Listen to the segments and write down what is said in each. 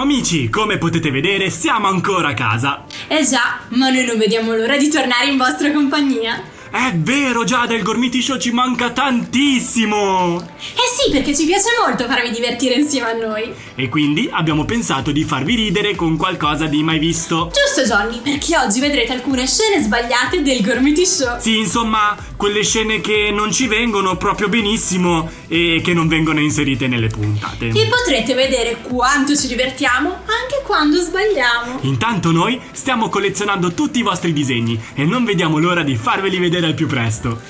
Ciao amici, come potete vedere siamo ancora a casa. Eh già, ma noi non vediamo l'ora di tornare in vostra compagnia. È vero Giada, il Gormiti Show ci manca tantissimo! Eh sì, perché ci piace molto farvi divertire insieme a noi. E quindi abbiamo pensato di farvi ridere con qualcosa di mai visto. Giusto Johnny, perché oggi vedrete alcune scene sbagliate del Gormiti Show. Sì, insomma, quelle scene che non ci vengono proprio benissimo e che non vengono inserite nelle puntate. E potrete vedere quanto ci divertiamo anche quando sbagliamo. Intanto noi stiamo collezionando tutti i vostri disegni e non vediamo l'ora di farveli vedere al più presto.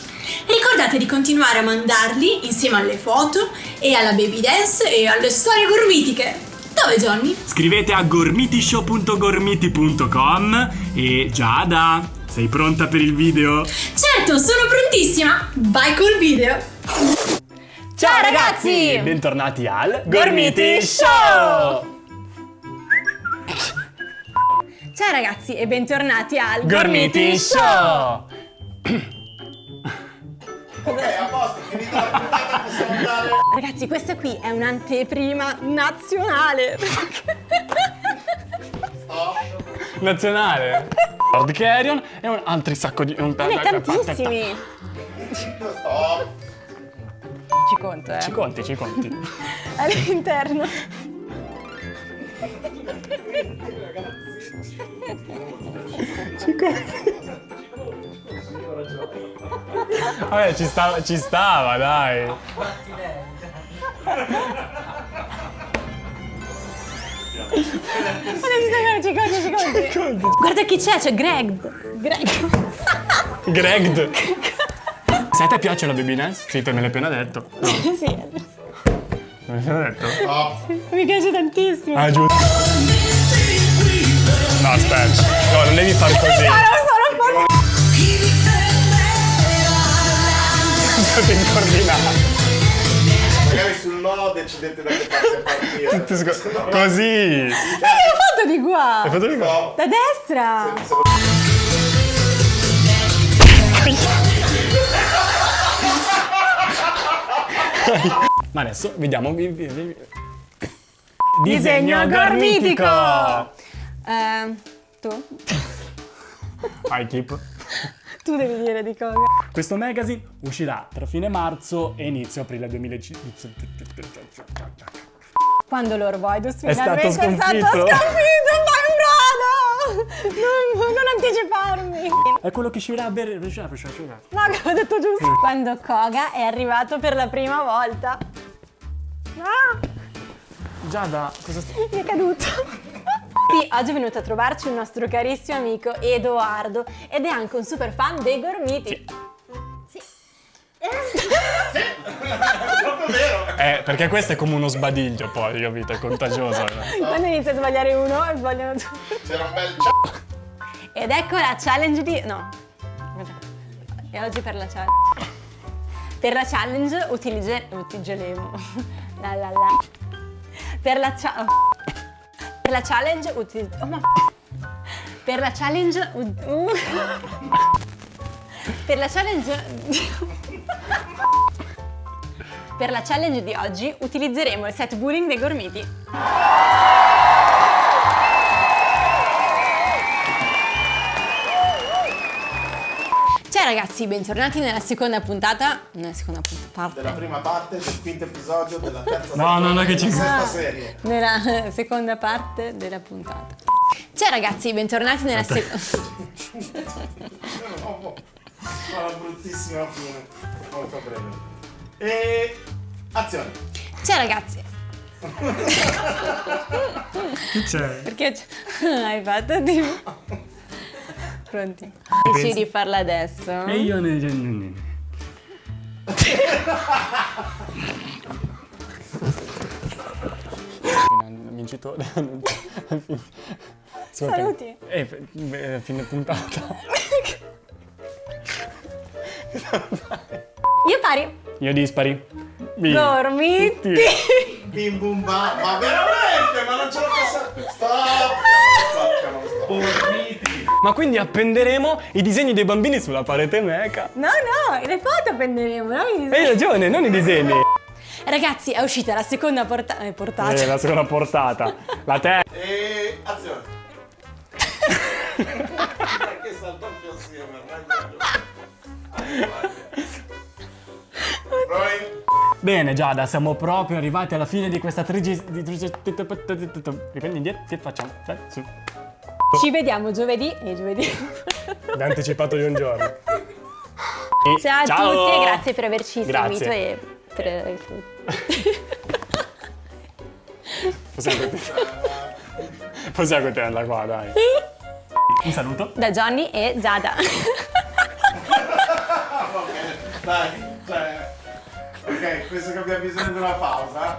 Ricordate di continuare a mandarli insieme alle foto e alla baby dance e alle storie gormitiche. Dove Johnny? Scrivete a gormitishow.gormiti.com e Giada, sei pronta per il video? Certo, sono prontissima! Vai col video! Ciao ragazzi! Bentornati al Gormiti Show! Ciao ragazzi e bentornati al Gormiti Show! Ok, a posto, finita la puntata possiamo andare. Ragazzi, questa qui è un'anteprima nazionale. nazionale. Lord Carrion e un altri sacco di... Un... Ne tantissimi. Stop. Ci conto, eh. Ci conti, ci conti. All'interno. Vabbè, ci stava, stava, dai. Non ci sta ci ci conti. Guarda chi c'è, c'è Greg. Greg. Greg. Se a te piace la baby dance? Sì, te me l'hai appena detto. No, sì, me l'hai appena detto. Stop. mi piace tantissimo. Ah, giusto. No, aspetta. No, non devi fare così. Sono solo un po'. Devi coordinare. Magari sul no decidete da che parte partire. Sc- Così. Ma che ho fatto di qua? Hai fatto di qua? Da destra. Ma adesso vediamo... vi- vi- vi- Disegno gormitico. Eh, tu? Vai, keep. Tu devi dire di cosa. Questo magazine uscirà tra fine marzo e inizio aprile 2005. Quando l'Orvoidus È stato finalmente è stato sconfitto. sconfitto! Non, non anticiparmi. È quello che uscirà a bere... No, ho detto giusto. Quando Koga è arrivato per la prima volta. Ah, Giada, cosa sta... mi è caduto. Sì, oggi è venuto a trovarci un nostro carissimo amico Edoardo ed è anche un super fan dei gormiti. Proprio Eh, perché questo è come uno sbadiglio poi, capito? È contagioso. Quando inizia a sbagliare uno sbagliano tutti. C'era un bel ciao. Ed ecco la challenge di... no. E oggi per la challenge... Per la challenge utilizze... utilizzeremo... La la la... Per la cha... Per la challenge utilizz... Oh, ma... Per la challenge... uh. Per la challenge... Per la challenge di oggi utilizzeremo il set bullying dei gormiti. Ciao ragazzi, bentornati nella seconda puntata. Nella seconda puntata. Della prima parte del quinto episodio della terza No, no, no, che ci- della sesta serie. Nella seconda parte della puntata. Ciao ragazzi, bentornati nella seconda. No, una bruttissima fine. Molto breve. E... Azione. Ciao ragazzi. Che c'è? Perché hai fatto tipo. Pronti? Dici di farla adesso? E io ne... ne- ne- Vincitore. Saluti. Eh, beh, fine puntata. Io pari. Io dispari. Bim. Gormiti. Bim bum ba. Ma veramente? Ma non ce la posso... Stop. Stop. Ma quindi appenderemo i disegni dei bambini sulla parete meca. No, no, le foto prenderemo, no? Hai ragione, non i disegni. Ragazzi, è uscita la seconda porta- eh, portata. Eh, la seconda portata. La terza. E azione. Perché sta doppio assieme? Roy. Bene Giada, siamo proprio arrivati alla fine di questa trigi... di- Riprendi indietro, sì, facciamo. Dai, su. Ci vediamo giovedì e giovedì. L'hai anticipato di un giorno. E- Ciao a tutti e grazie per averci Grazie. seguito e per... Possiamo continuare. Possiamo continuare da qua, dai. Un saluto. da Johnny e Giada. Dai, cioè. Ok, penso che abbia bisogno di una pausa.